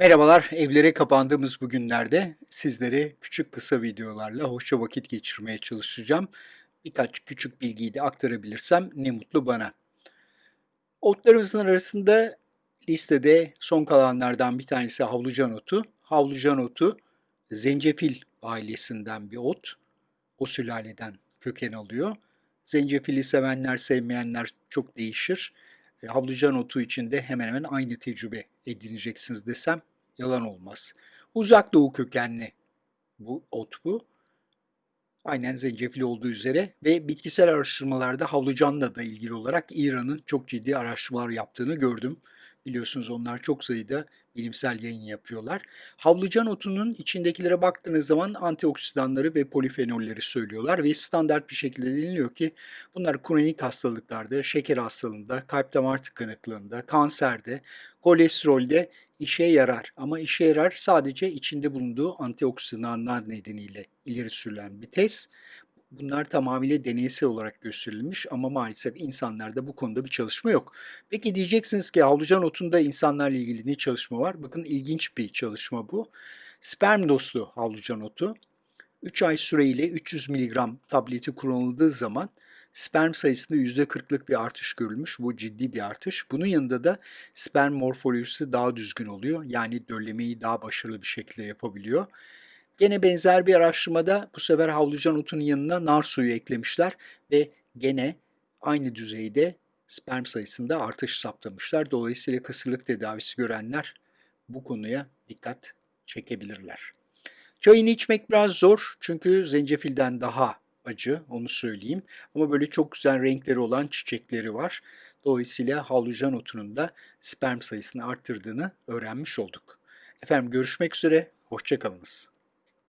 Merhabalar, evlere kapandığımız bu günlerde sizlere küçük kısa videolarla hoşça vakit geçirmeye çalışacağım. Birkaç küçük bilgiyi de aktarabilirsem ne mutlu bana. Otlarımızın arasında listede son kalanlardan bir tanesi havlucan otu. Havlucan otu zencefil ailesinden bir ot. O sülaleden köken alıyor. Zencefili sevenler, sevmeyenler çok değişir. E, havlucan otu için de hemen hemen aynı tecrübe edineceksiniz desem yalan olmaz. Uzak Doğu kökenli bu ot bu. Aynen zencefil olduğu üzere ve bitkisel araştırmalarda havlucanla da ilgili olarak İran'ın çok ciddi araştırmalar yaptığını gördüm. Biliyorsunuz onlar çok sayıda bilimsel yayın yapıyorlar. Havlucan otunun içindekilere baktığınız zaman antioksidanları ve polifenolleri söylüyorlar ve standart bir şekilde deniliyor ki bunlar kronik hastalıklarda, şeker hastalığında, kalp damar tıkanıklığında, kanserde, kolesterolde işe yarar. Ama işe yarar sadece içinde bulunduğu antioksidanlar nedeniyle ileri sürülen bir tez. Bunlar tamamıyla deneysel olarak gösterilmiş ama maalesef insanlarda bu konuda bir çalışma yok. Peki diyeceksiniz ki havlucan otunda insanlarla ilgili ne çalışma var? Bakın ilginç bir çalışma bu. Sperm dostu havlucan otu 3 ay süreyle 300 mg tableti kullanıldığı zaman sperm sayısında %40'lık bir artış görülmüş. Bu ciddi bir artış. Bunun yanında da sperm morfolojisi daha düzgün oluyor. Yani döllemeyi daha başarılı bir şekilde yapabiliyor. Gene benzer bir araştırmada bu sefer havlucan otunun yanına nar suyu eklemişler ve gene aynı düzeyde sperm sayısında artış saptamışlar. Dolayısıyla kısırlık tedavisi görenler bu konuya dikkat çekebilirler. Çayını içmek biraz zor çünkü zencefilden daha acı, onu söyleyeyim. Ama böyle çok güzel renkleri olan çiçekleri var. Dolayısıyla havlucan otunun da sperm sayısını arttırdığını öğrenmiş olduk. Efendim görüşmek üzere, hoşçakalınız.